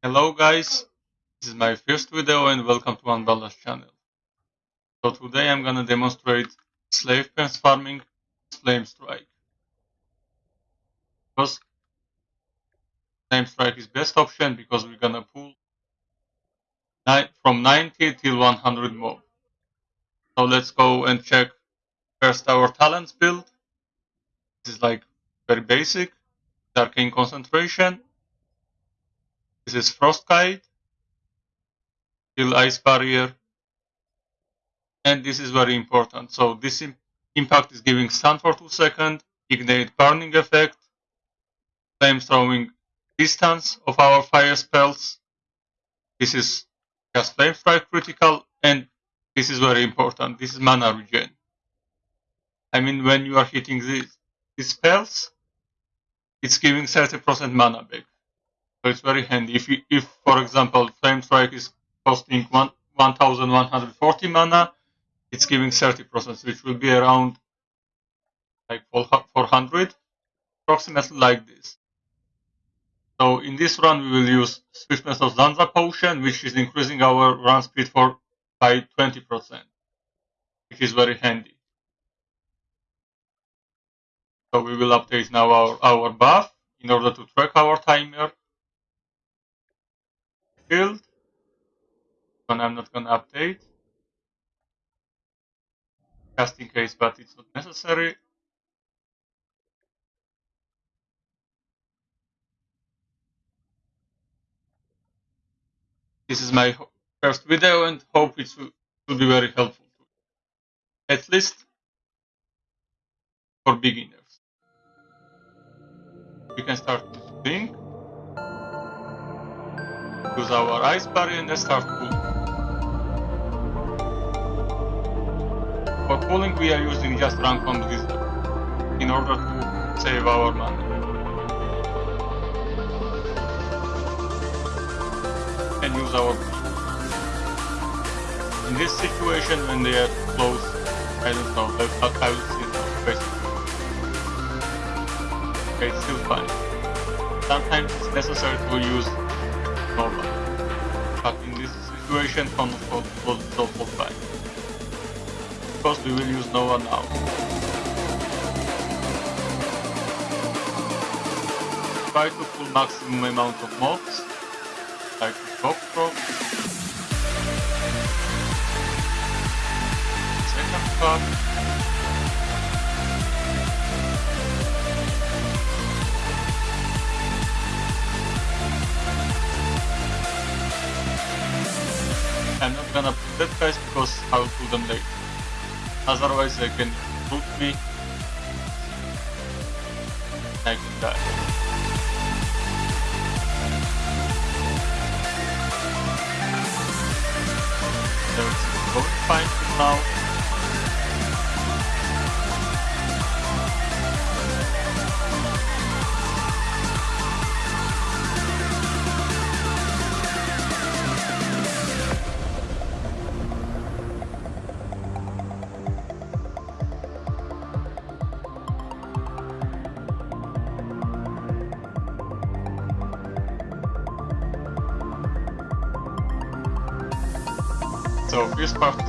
Hello guys, this is my first video and welcome to Unbalanced channel. So today I'm gonna demonstrate slave pens farming flame strike. Because flame strike is best option because we're gonna pull from 90 till 100 mob. So let's go and check first our talents build. This is like very basic, arcane concentration this is Frostbite, kill ice barrier, and this is very important. So this impact is giving stun for 2 seconds, ignite burning effect, flame throwing distance of our fire spells. This is just flame strike critical, and this is very important. This is mana regen. I mean, when you are hitting these, these spells, it's giving 30% mana back. So it's very handy. If, you, if for example, Flame Strike is costing one, 1140 mana, it's giving 30%, which will be around like 400, approximately like this. So in this run, we will use Swiftness of Zanza Potion, which is increasing our run speed for by 20%, which is very handy. So we will update now our, our buff in order to track our timer build. And I'm not gonna update. Just in case, but it's not necessary. This is my first video and hope it will, be very helpful. At least for beginners. We can start with Bing use our ice barrier and start cooling. For cooling we are using just rank on Blizzard in order to save our money. And use our In this situation when they are close, I don't know, I will see now basically. Okay, it's still fine. Sometimes it's necessary to use Nova but in this situation Control was double fine. Because we will use Nova now. Try to pull maximum amount of mobs, like Throw. Second part. I'm not gonna put that guys because I will pull them later. Otherwise they can shoot me. I can die. So it's going fine now.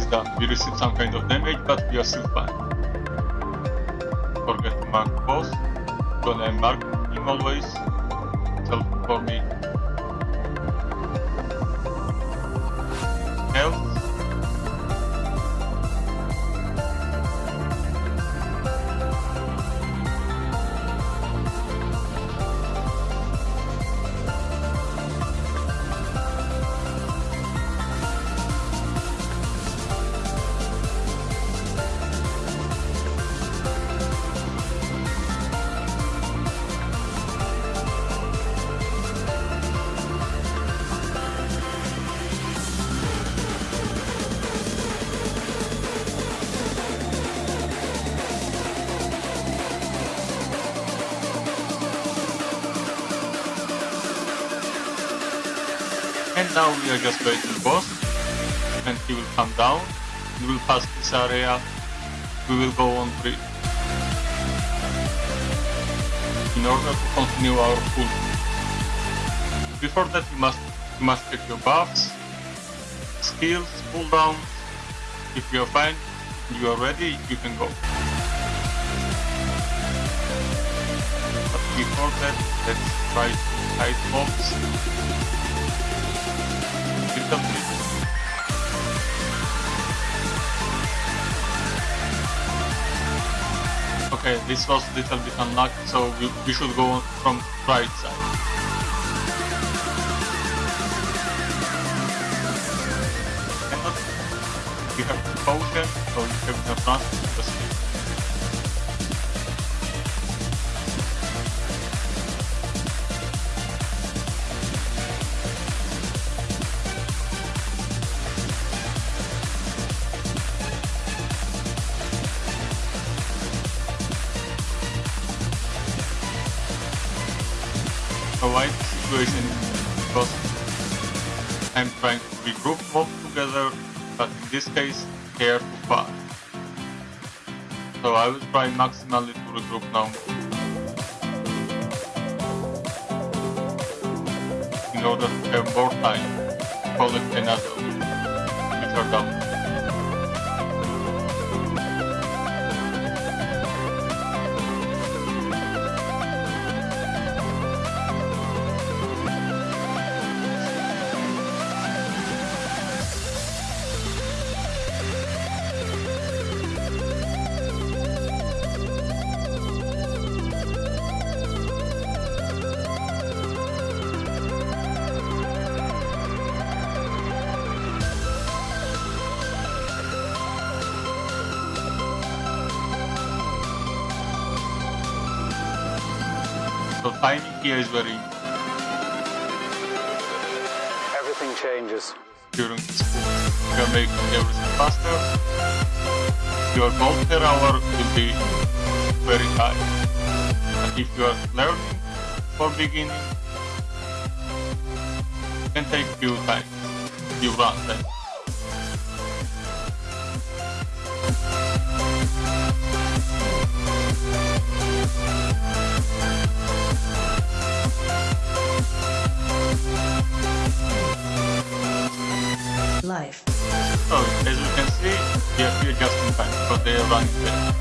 We received some kind of damage, but we are still fine. Forget to mark boss. Gonna mark him always. Help for me. And now we are just waiting boss, and he will come down, we will pass this area, we will go on three. In order to continue our pull. Before that you must you must check your buffs, skills, cooldowns. If you are fine, you are ready, you can go. But before that, let's try to hide mobs. Okay, this was a little bit unlucky, so we, we should go from right side. Cannot. You uh, have potion, so you have no chance situation because I'm trying to regroup mob together, but in this case they are too far. So I will try maximally to regroup now. In order to have more time to collect another which are down. Here is very Everything changes. during this pool. You're making everything faster. Your gold per hour will be very high. But if you are learning for beginning, it can take few times, few runs. I mean. Life. So as you can see, we are here just in time because they are running late.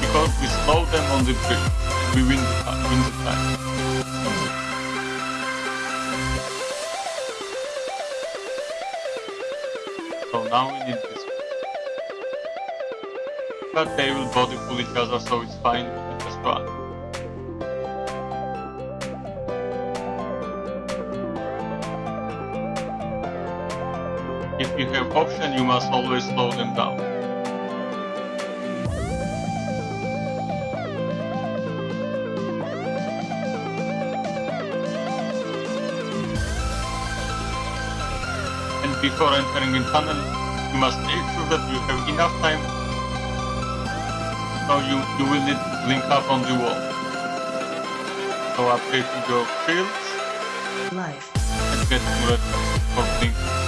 Because we slow them on the bridge, we win the time. Win the time. So now we need this. But they will body pull each other, so it's fine. Have option, you must always slow them down. And before entering in tunnel, you must make sure that you have enough time. So you, you will need to link up on the wall. So to your shields Life. and get ready for blinking.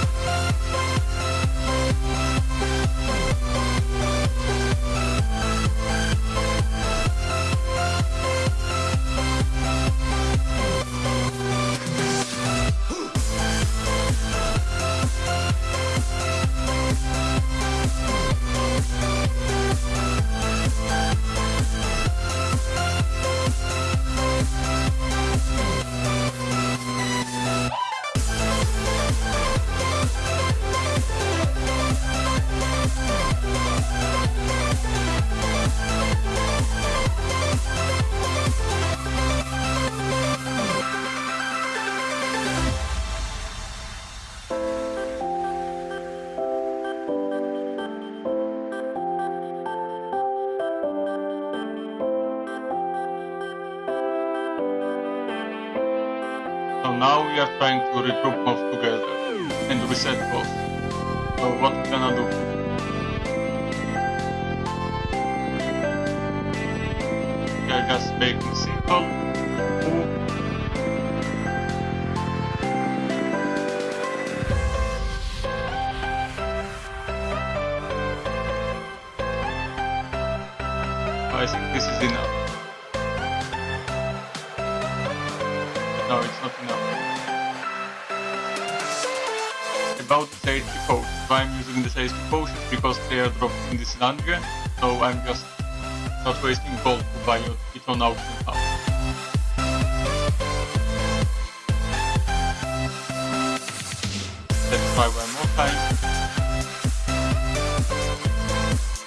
Now we are trying to regroup both together and reset both. So what we gonna do? We are just making simple using the safety potions because they are dropped in this dungeon, so I'm just not wasting gold to buy it on auction house. Let's try one more time.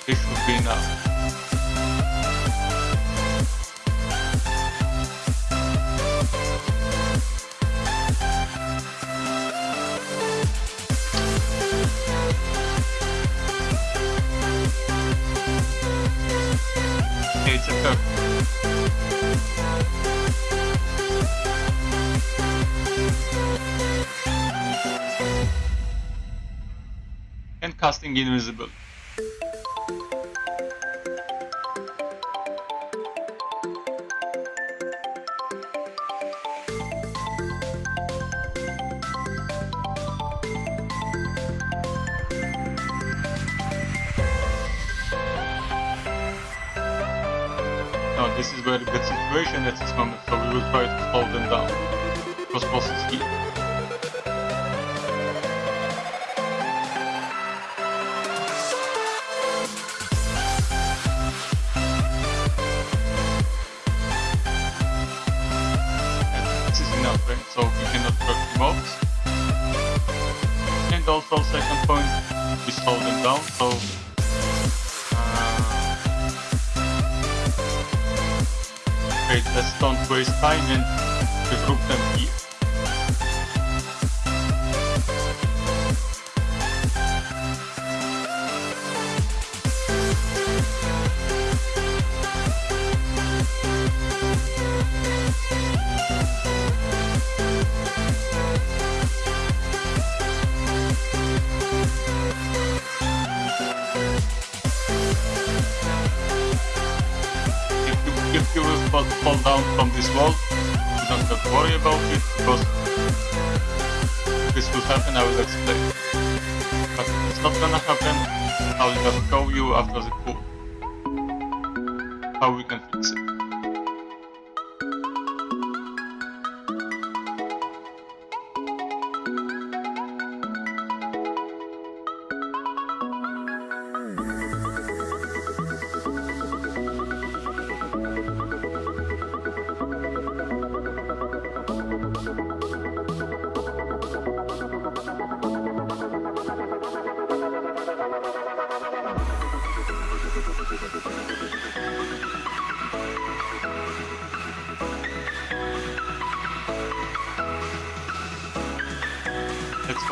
This should be enough. Casting invisible. No, this is very good situation at this moment, so we will try to slow them down. Because here. Waste time and you don't have to worry about it because this will happen, I will explain. But if it's not gonna happen, I will just show you after the pool how we can fix it.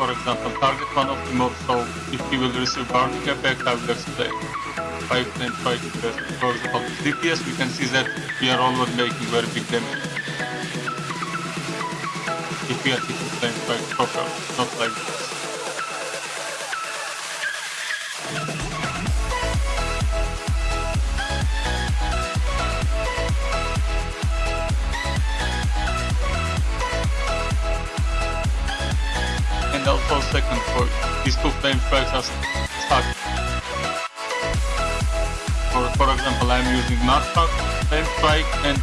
For example target one of the mobs so if he will receive burning effect I will explain. 5 then 5 because for example DPS we can see that we are always making very big damage. If we are hitting flame strike properly, not like this. Are stuck. For, for example, I'm using Marshak flame strike and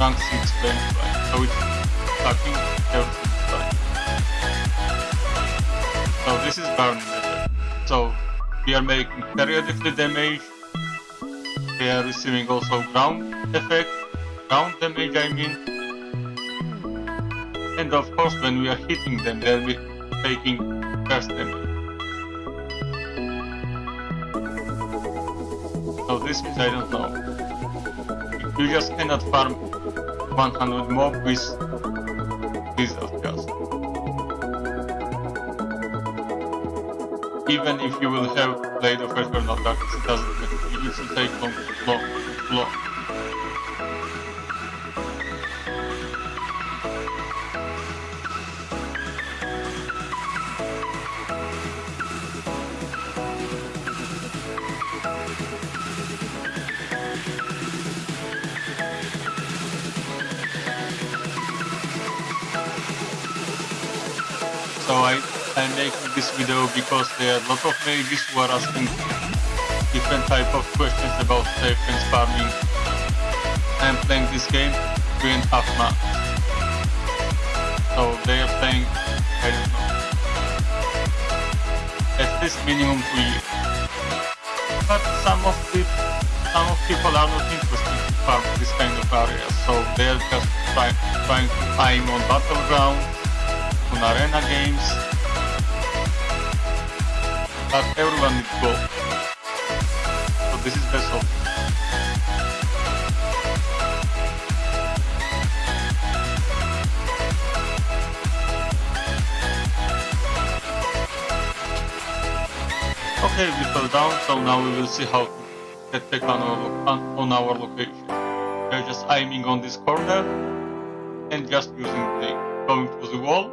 rank 6 flame strike, so it's stacking everything strike. So this is burning effect. So we are making periodically damage, they are receiving also ground effect, ground damage I mean, and of course, when we are hitting them, they'll be taking burst damage. So this is, I don't know. You just cannot farm 100 mob with Blizzard just. Even if you will have Blade of Eternal Darkness, it doesn't matter. It will take long, long, long. Because there are a lot of mages who are asking different type of questions about safe and farming. I'm playing this game three and a half months. So they are playing, I don't know, at least minimum two years. But some of the some of people are not interested in farm this kind of area, so they are just try, trying to aim on battleground, on arena games. But everyone needs gold. So this is best option. Okay, we fell down, so now we will see how to get back on our, on, on our location. We are just aiming on this corner and just using the going to the wall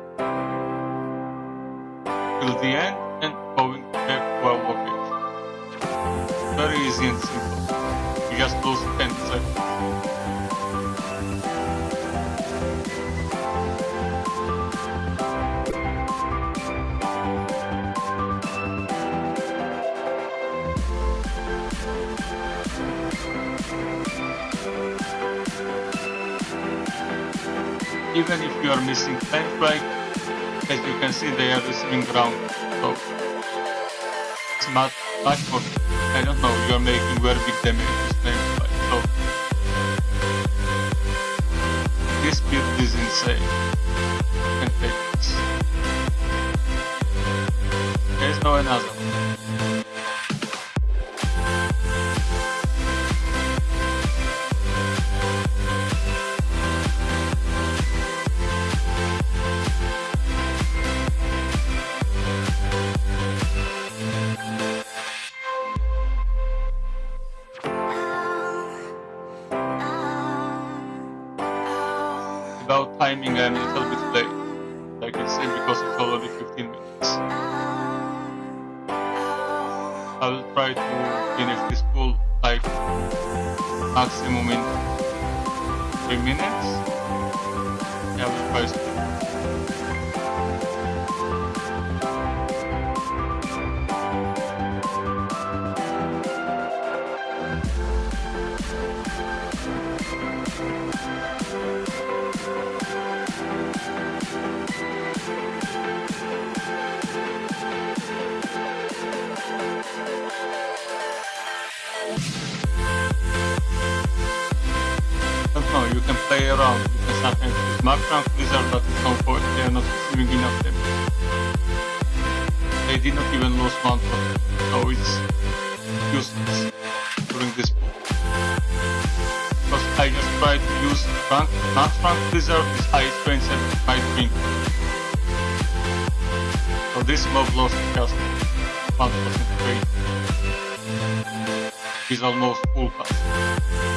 till the end Very easy and simple. You just lose 10 seconds. even if you are missing flank flag, as you can see they are receiving ground. So it's much, I don't know, you are making very big damage with flank flag. So this build is insane. This. There's no another. 3 minutes. I will know, you can play around. You can sometimes use Mark Rank Blizzard, but at some point they are not receiving enough damage. They did not even lose one point, so it's useless during this pool. Because I just tried to use Rank, Max Rank Blizzard with highest range at my drink. So this mob lost just 1% rate. He's almost full cast.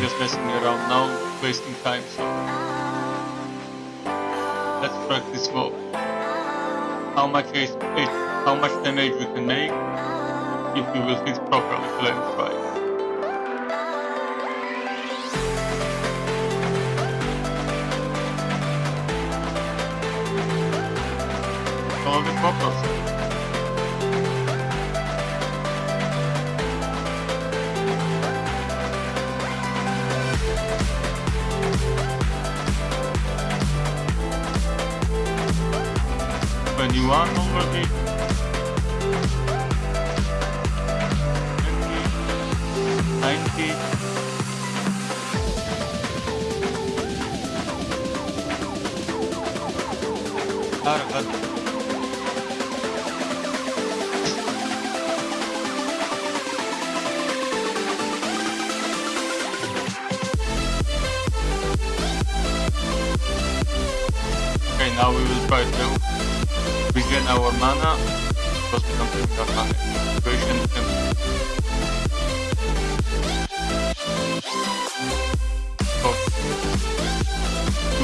Just messing around now, wasting time, so let's practice more. How much H- how much damage we can make if we will hit properly flame strike. Twenty-one already.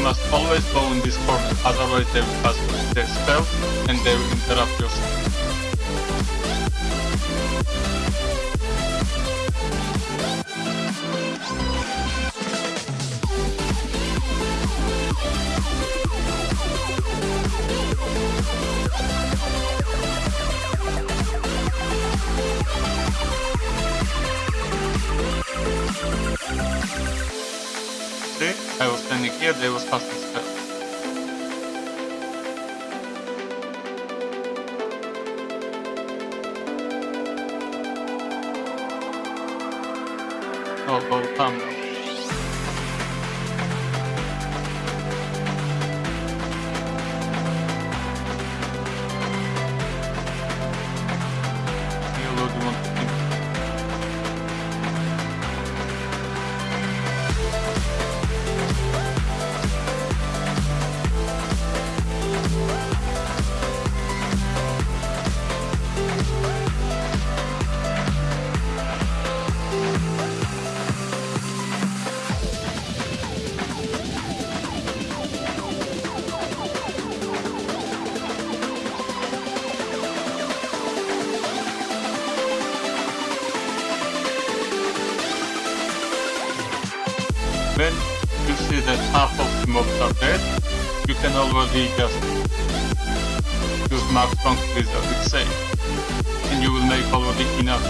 Must always go in this corner, otherwise they will cast their spell and they will interrupt your spell. In here there was casting spells. Oh, oh, come. When you see that half of the mobs are dead, you can already just use Max Strong Blizzard, it's safe. And you will make already enough.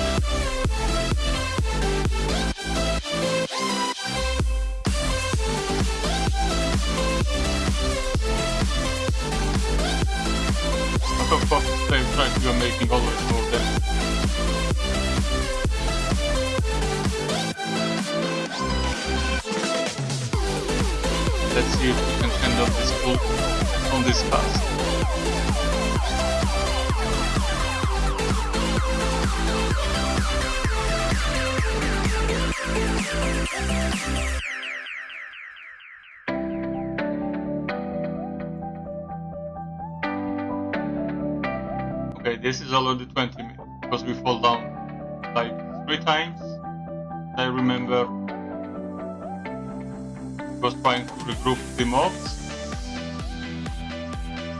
But of the same time, you are making always more damage. Let's see if we can handle this pull on this pass. Okay, this is already 20 minutes because we fall down like three times. I remember was trying to regroup the mobs.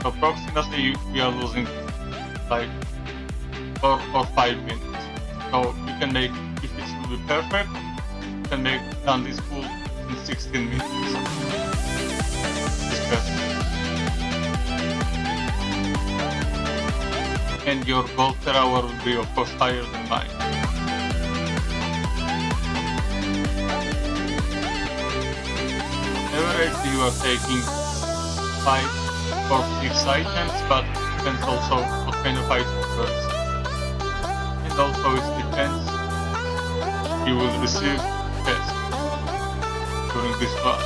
Approximately we are losing like four or five minutes. So you can make if it will be perfect, you can make done this full in 16 minutes. And your gold per hour will be of course higher than mine. You are taking 5 or 6 items, but depends also what kind of item first. And also it depends you will receive test during this run.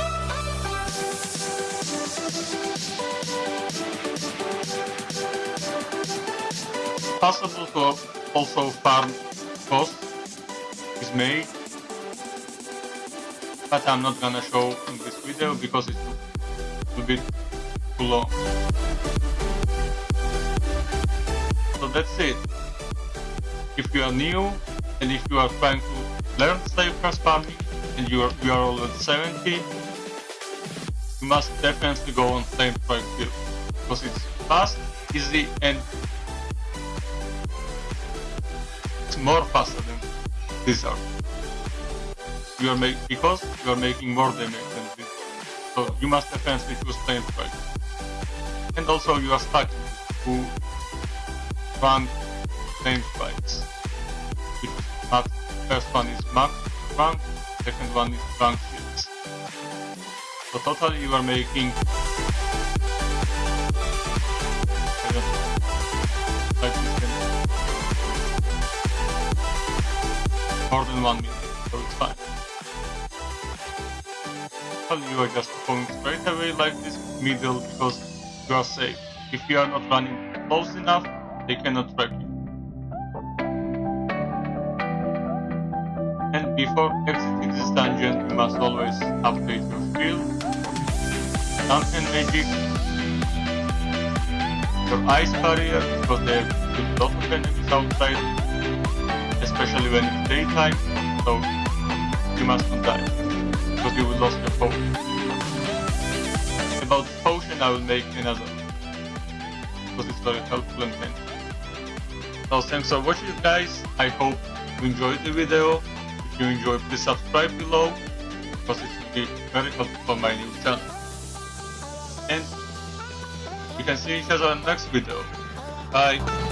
Possible to also farm cost is made but I'm not gonna show in this video because it will be too long. So that's it. If you are new and if you are trying to learn slave craft farming and you are, you are already 70, you must definitely go on flame strike build because it's fast, easy and it's more faster than Blizzard you are make because you are making more damage than this. So you must definitely choose flame strike. And also you are stuck to run flame strikes. Which not first one is max rank, second one is rank 6. So totally you are making more than one minute, you are just going straight away like this middle because you are safe. If you are not running close enough, they cannot track you. And before exiting this dungeon, you must always update your shield, Dampen Magic, your ice barrier because there are a lot of enemies outside, especially when it's daytime, so you must not die because you lose your potion. About the potion I will make another because it's very helpful and handy. So thanks for watching guys, I hope you enjoyed the video. If you enjoyed please subscribe below because it will be very helpful for my new channel. And we can see each other in the next video. Bye!